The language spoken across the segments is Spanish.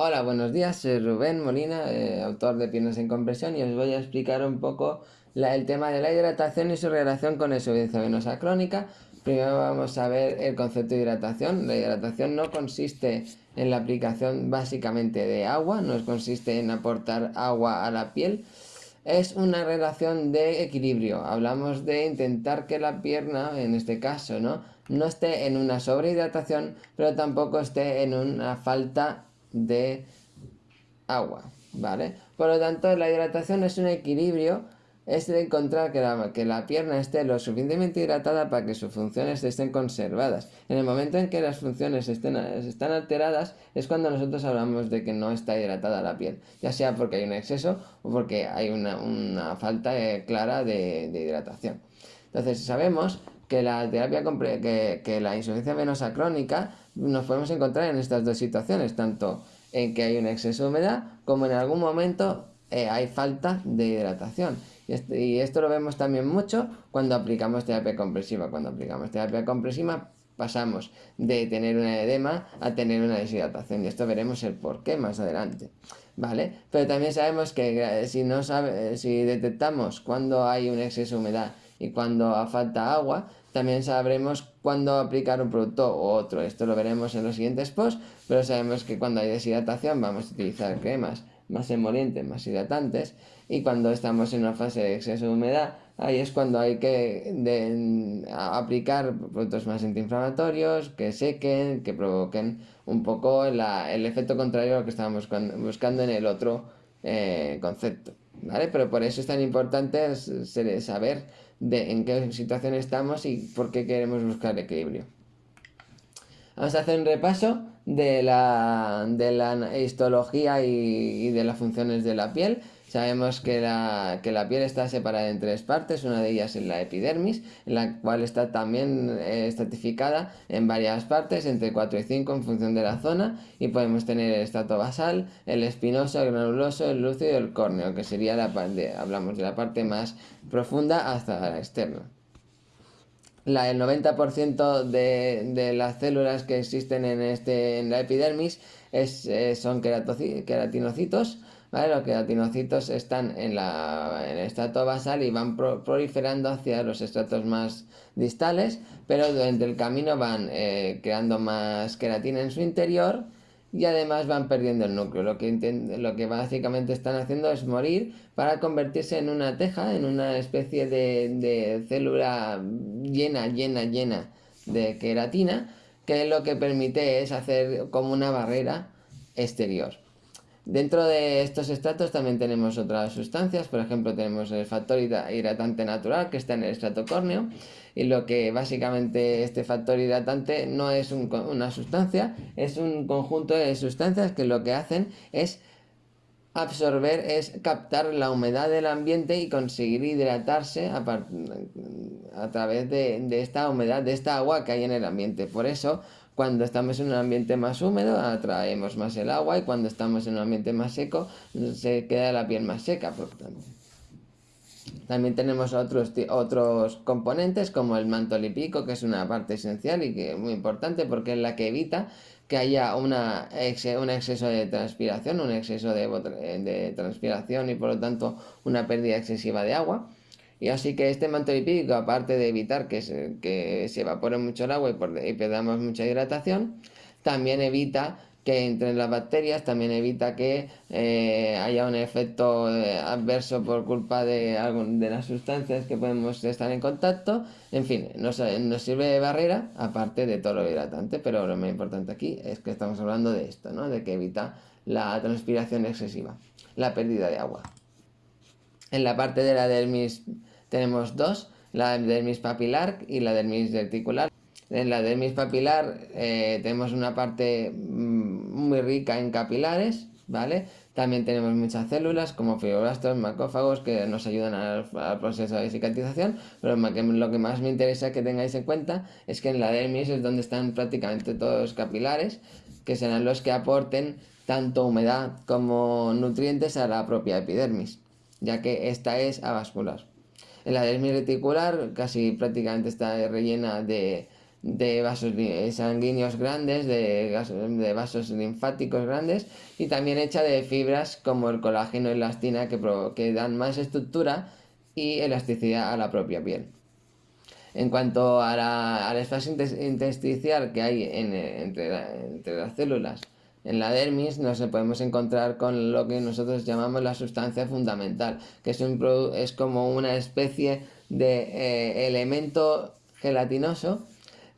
Hola, buenos días, soy Rubén Molina, eh, autor de Piernas en Compresión y os voy a explicar un poco el tema de la hidratación y su relación con la insuficiencia venosa crónica. Primero vamos a ver el concepto de hidratación. La hidratación no consiste en la aplicación básicamente de agua, no consiste en aportar agua a la piel, es una relación de equilibrio. Hablamos de intentar que la pierna, en este caso, ¿no? no esté en una sobrehidratación, pero tampoco esté en una falta de agua, ¿vale? Por lo tanto, la hidratación es un equilibrio, es de encontrar que la, que la pierna esté lo suficientemente hidratada para que sus funciones estén conservadas. En el momento en que las funciones estén, están alteradas, es cuando nosotros hablamos de que no está hidratada la piel, ya sea porque hay un exceso o porque hay una, falta eh, clara de, de hidratación. Entonces, sabemos que la terapia que, que, la insuficiencia venosa crónica nos podemos encontrar en estas dos situaciones, tanto en que hay un exceso de humedad como en algún momento eh, hay falta de hidratación. Y, esto lo vemos también mucho cuando aplicamos terapia compresiva. Cuando aplicamos terapia compresiva pasamos de tener una edema a tener una deshidratación y esto veremos el por qué más adelante. ¿Vale? Pero también sabemos que eh, si, no sabe, si detectamos cuando hay un exceso de humedad y cuando falta agua, también sabremos cuándo aplicar un producto u otro. Esto lo veremos en los siguientes posts, pero sabemos que cuando hay deshidratación vamos a utilizar cremas más emolientes, más hidratantes, y cuando estamos en una fase de exceso de humedad, ahí es cuando hay que aplicar productos más antiinflamatorios, que sequen, que provoquen un poco el efecto contrario a lo que estábamos buscando en el otro eh, concepto. ¿Vale? Pero por eso es tan importante saber de en qué situación estamos y por qué queremos buscar equilibrio. Vamos a hacer un repaso de la, de la histología y, de las funciones de la piel. Sabemos que la, que la, piel está separada en tres partes, una de ellas es la epidermis, en la cual está también eh, estratificada en varias partes, entre 4 y 5 en función de la zona, y podemos tener el estrato basal, el espinoso, el granuloso, el lúcido y el córneo, que sería la parte, hablamos de la parte más profunda hasta la externa la, el 90% de, de, las células que existen en, este, en la epidermis es, eh, son queratinocitos. ¿Vale? Los queratinocitos están en, la, en el estrato basal y van proliferando hacia los estratos más distales, pero durante el camino van eh, creando más queratina en su interior y además van perdiendo el núcleo. Lo que, lo que básicamente están haciendo es morir para convertirse en una teja, en una especie de, de célula llena, llena, llena de queratina, que lo que permite es hacer como una barrera exterior. Dentro de estos estratos también tenemos otras sustancias, por ejemplo tenemos el factor hidratante natural que está en el estrato córneo y lo que básicamente este factor hidratante no es una sustancia, es un conjunto de sustancias que lo que hacen es absorber, es captar la humedad del ambiente y conseguir hidratarse a, través de, de esta humedad, de esta agua que hay en el ambiente. Por eso cuando estamos en un ambiente más húmedo atraemos más el agua y cuando estamos en un ambiente más seco se queda la piel más seca. También tenemos otros, otros componentes como el manto lipídico que es una parte esencial y que es muy importante porque es la que evita que haya una, un exceso de transpiración, un exceso de transpiración y por lo tanto una pérdida excesiva de agua. Y así que este manto lipídico, aparte de evitar que se, que se evapore mucho el agua y, perdamos mucha hidratación, también evita que entren las bacterias, también evita que eh, haya un efecto eh, adverso por culpa de, de las sustancias que podemos estar en contacto. En fin, nos, nos, sirve de barrera, aparte de todo lo hidratante, pero lo más importante aquí es que estamos hablando de esto, ¿no? de que evita la transpiración excesiva, la pérdida de agua. En la parte de la dermis tenemos dos, la dermis papilar y la dermis reticular. En la dermis papilar eh, tenemos una parte mm, muy rica en capilares, ¿vale? También tenemos muchas células como fibroblastos, macófagos que nos ayudan al, proceso de cicatrización, pero lo que más me interesa que tengáis en cuenta es que en la dermis es donde están prácticamente todos los capilares, que serán los que aporten tanto humedad como nutrientes a la propia epidermis, ya que esta es avascular. La dermis reticular casi prácticamente está rellena de, vasos sanguíneos grandes, de, vasos linfáticos grandes y también hecha de fibras como el colágeno y la elastina que, que dan más estructura y elasticidad a la propia piel. En cuanto a la, al espacio intersticial que hay entre, las células en la dermis, nos podemos encontrar con lo que nosotros llamamos la sustancia fundamental, que es, como una especie de eh, elemento gelatinoso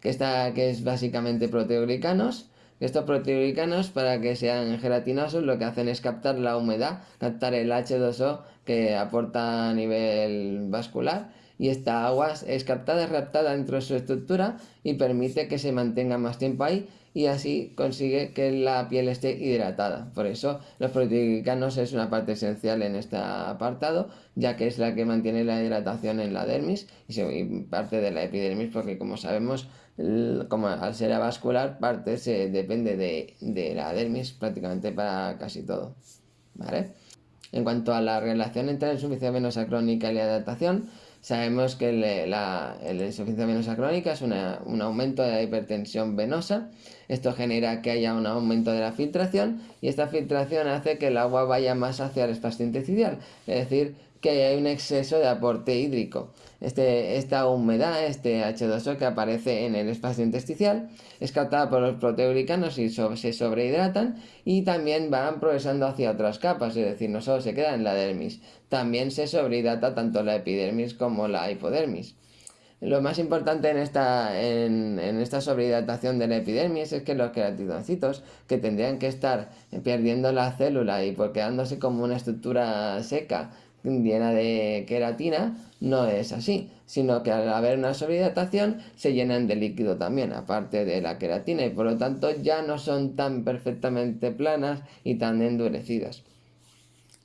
que, está, que es básicamente proteoglicanos. Estos proteoglicanos, para que sean gelatinosos, lo que hacen es captar la humedad, captar el H2O que aporta a nivel vascular y esta agua es captada, raptada dentro de su estructura y permite que se mantenga más tiempo ahí y así consigue que la piel esté hidratada. Por eso los proteoglicanos es una parte esencial en este apartado, ya que es la que mantiene la hidratación en la dermis y parte de la epidermis, porque como sabemos, como al ser avascular, parte se depende de, de la dermis prácticamente para casi todo. ¿Vale? En cuanto a la relación entre la insuficiencia venosa crónica y la hidratación, sabemos que la, insuficiencia venosa crónica es un aumento de la hipertensión venosa. Esto genera que haya un aumento de la filtración y esta filtración hace que el agua vaya más hacia el espacio intersticial, es decir, que hay un exceso de aporte hídrico. Este, esta humedad, este H2O que aparece en el espacio intersticial, es captada por los proteoglicanos y se sobrehidratan y también van progresando hacia otras capas, es decir, no solo se queda en la dermis, también se sobrehidrata tanto la epidermis como la hipodermis. Lo más importante en esta, en, esta sobrehidratación de la epidermis es que los queratinocitos, que tendrían que estar perdiendo la célula y por quedándose como una estructura seca, llena de queratina, no es así, sino que al haber una sobrehidratación se llenan de líquido también, aparte de la queratina, y por lo tanto ya no son tan perfectamente planas y tan endurecidas.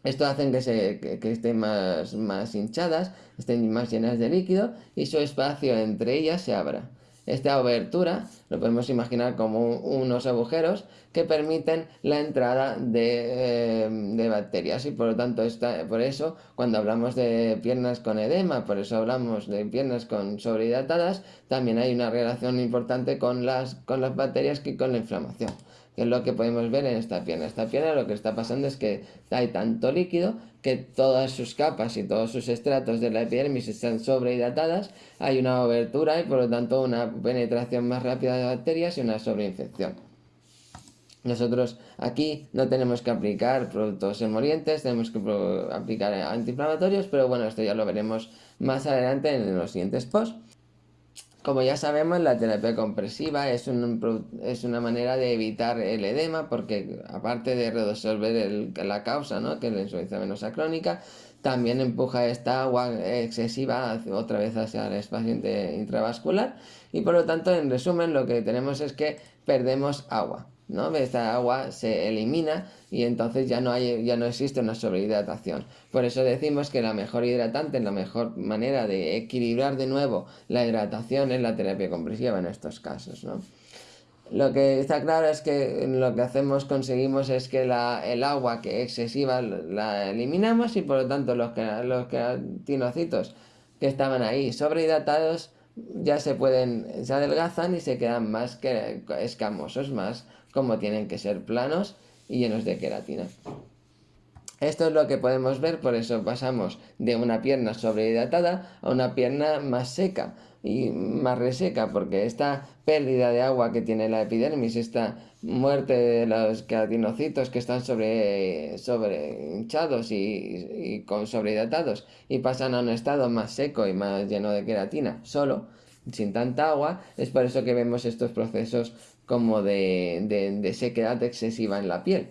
Esto hace que, se, que, estén más, más hinchadas, estén más llenas de líquido y su espacio entre ellas se abra. Esta abertura lo podemos imaginar como unos agujeros que permiten la entrada de, eh, bacterias. Y por lo tanto por eso cuando hablamos de piernas con edema, por eso hablamos de piernas con sobrehidratadas, también hay una relación importante con las, con las bacterias que con la inflamación que es lo que podemos ver en esta pierna. Esta pierna lo que está pasando es que hay tanto líquido que todas sus capas y todos sus estratos de la epidermis están sobrehidratadas, hay una abertura y por lo tanto una penetración más rápida de bacterias y una sobreinfección. Nosotros aquí no tenemos que aplicar productos emolientes, tenemos que aplicar antiinflamatorios, pero bueno, esto ya lo veremos más adelante en los siguientes posts. Como ya sabemos, la terapia compresiva es, es una manera de evitar el edema porque aparte de resolver la causa, ¿no? que es la insuficiencia venosa crónica, también empuja esta agua excesiva otra vez hacia el espacio intravascular y por lo tanto, en resumen, lo que tenemos es que perdemos agua. ¿No? Esta agua se elimina y entonces ya no, hay, ya no existe una sobrehidratación. Por eso decimos que la mejor hidratante, la mejor manera de equilibrar de nuevo la hidratación es la terapia compresiva en estos casos. ¿no? Lo que está claro es que lo que hacemos, conseguimos es que la, el agua que excesiva la eliminamos y por lo tanto los, los queratinocitos que estaban ahí sobrehidratados ya se pueden, se adelgazan y se quedan más que escamosos, más como tienen que ser planos y llenos de queratina. Esto es lo que podemos ver, por eso pasamos de una pierna sobrehidratada a una pierna más seca y más reseca, porque esta pérdida de agua que tiene la epidermis, esta muerte de los queratinocitos que están sobre, sobre hinchados y, y con sobrehidratados y pasan a un estado más seco y más lleno de queratina, solo, sin tanta agua, es por eso que vemos estos procesos como de, sequedad excesiva en la piel.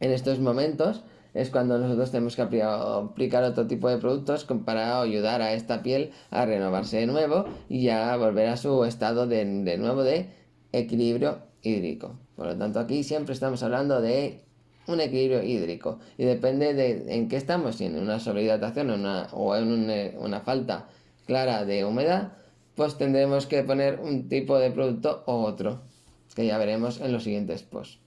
En estos momentos es cuando nosotros tenemos que aplicar otro tipo de productos para ayudar a esta piel a renovarse de nuevo y a volver a su estado de, nuevo de equilibrio hídrico. Por lo tanto, aquí siempre estamos hablando de un equilibrio hídrico y depende de en qué estamos, si en una sobrehidratación o en una falta clara de humedad, pues tendremos que poner un tipo de producto o otro, que ya veremos en los siguientes posts.